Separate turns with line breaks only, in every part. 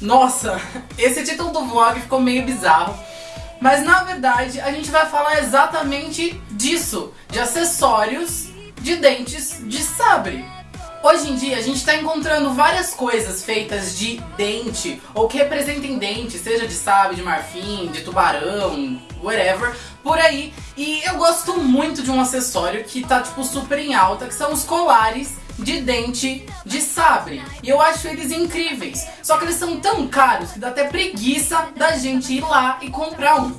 Nossa, esse título do vlog ficou meio bizarro. Mas na verdade a gente vai falar exatamente disso, de acessórios de dentes de sabre. Hoje em dia a gente está encontrando várias coisas feitas de dente ou que representem dente, seja de sabre, de marfim, de tubarão, whatever, por aí. E eu gosto muito de um acessório que tá tipo super em alta, que são os colares de dente de sabre. E eu acho eles incríveis. Só que eles são tão caros que dá até preguiça da gente ir lá e comprar um.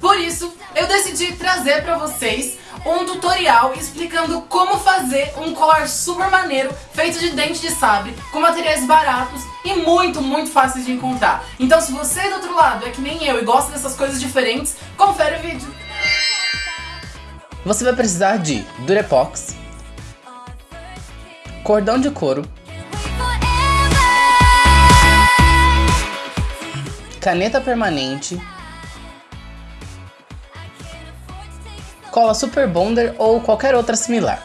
Por isso, eu decidi trazer pra vocês um tutorial explicando como fazer um colar super maneiro feito de dente de sabre, com materiais baratos e muito, muito fáceis de encontrar. Então se você do outro lado é que nem eu e gosta dessas coisas diferentes, confere o vídeo.
Você vai precisar de Durepox, cordão de couro, caneta permanente, cola Super Bonder ou qualquer outra similar.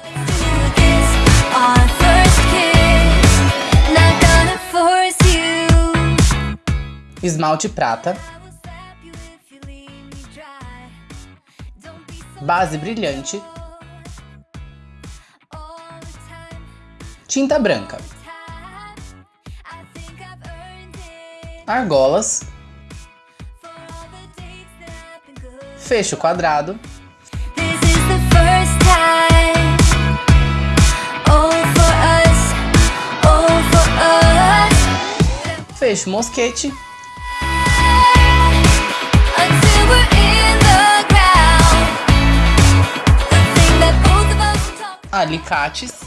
Esmalte prata, base brilhante, tinta branca, argolas, fecho quadrado, fecho mosquete, alicates,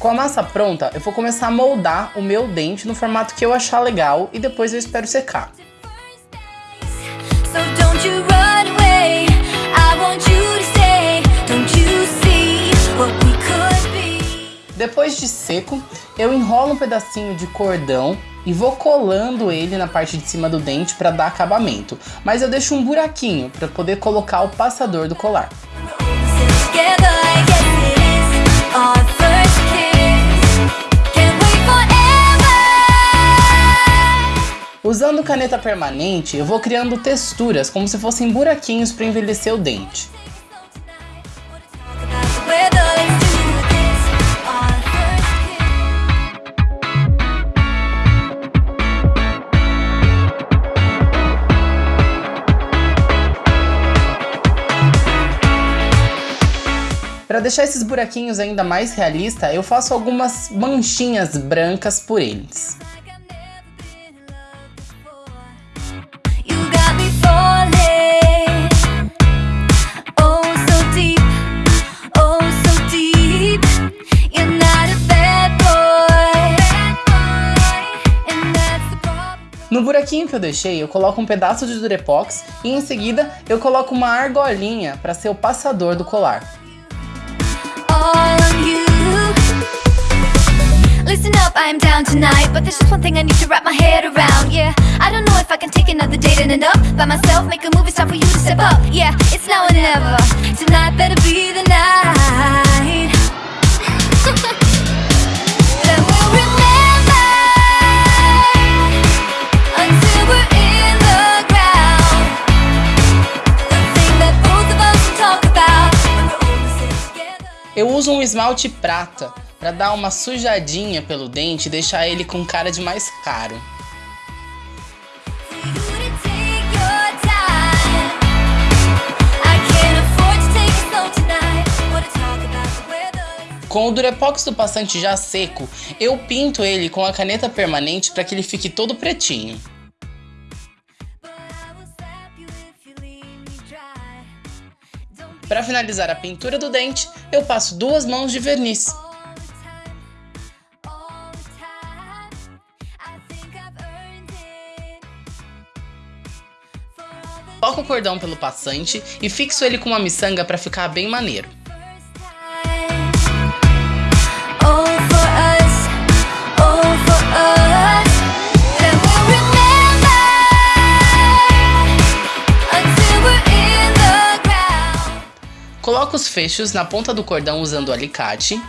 Com a massa pronta, eu vou começar a moldar o meu dente no formato que eu achar legal e depois eu espero secar. Depois de seco, eu enrolo um pedacinho de cordão e vou colando ele na parte de cima do dente para dar acabamento. Mas eu deixo um buraquinho para poder colocar o passador do colar. Usando caneta permanente, eu vou criando texturas como se fossem buraquinhos para envelhecer o dente. Para deixar esses buraquinhos ainda mais realista, eu faço algumas manchinhas brancas por eles. Buraquinho que eu deixei, eu coloco um pedaço de Durepox e em seguida eu coloco uma argolinha para ser o passador do colar. Listen up, down tonight But there's just one thing I need to wrap my head around Yeah, I don't know if I can take another date and end up By myself, make a movie, time for you to step up Yeah, it's now or never. Tonight better be Eu uso um esmalte prata para dar uma sujadinha pelo dente e deixar ele com cara de mais caro. Com o Durepox do passante já seco, eu pinto ele com a caneta permanente para que ele fique todo pretinho. Para finalizar a pintura do dente, eu passo duas mãos de verniz. Coloco o cordão pelo passante e fixo ele com uma miçanga para ficar bem maneiro. Coloco os fechos na ponta do cordão usando o alicate.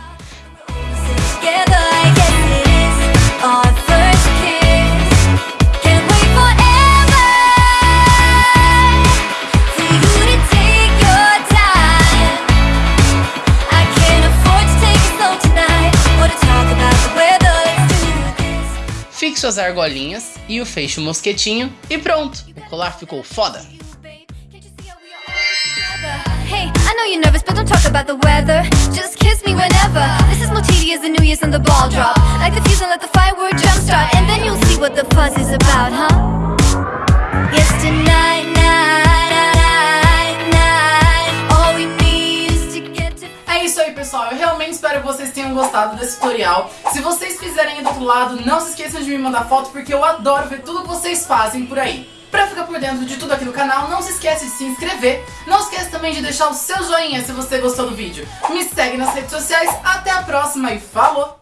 Fixo as argolinhas e o fecho mosquetinho e pronto! O colar ficou foda!
You're nervous, but don't talk about the weather. Just kiss me whenever. This is New Year's and the ball drop. Like the fuse and let the firework jumpstart, and then you'll see what the fuss is about, huh? Yes, tonight, night, night, night. All we need is to get to.
É isso aí, pessoal. Eu realmente espero que vocês tenham gostado desse tutorial. Se vocês fizerem do outro lado, não se esqueçam de me mandar foto, porque eu adoro ver tudo que vocês fazem por aí. Pra ficar por dentro de tudo aqui no canal, não se esquece de se inscrever. Não esquece também de deixar o seu joinha se você gostou do vídeo. Me segue nas redes sociais. Até a próxima e falou!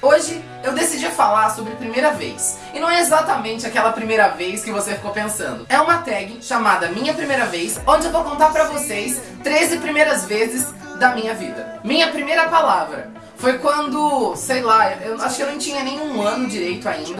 Hoje eu decidi falar sobre primeira vez. E não é exatamente aquela primeira vez que você ficou pensando. É uma tag chamada Minha Primeira Vez, onde eu vou contar pra vocês 13 primeiras vezes da minha vida. Minha primeira palavra foi quando, sei lá, eu acho que eu não tinha nenhum ano direito ainda.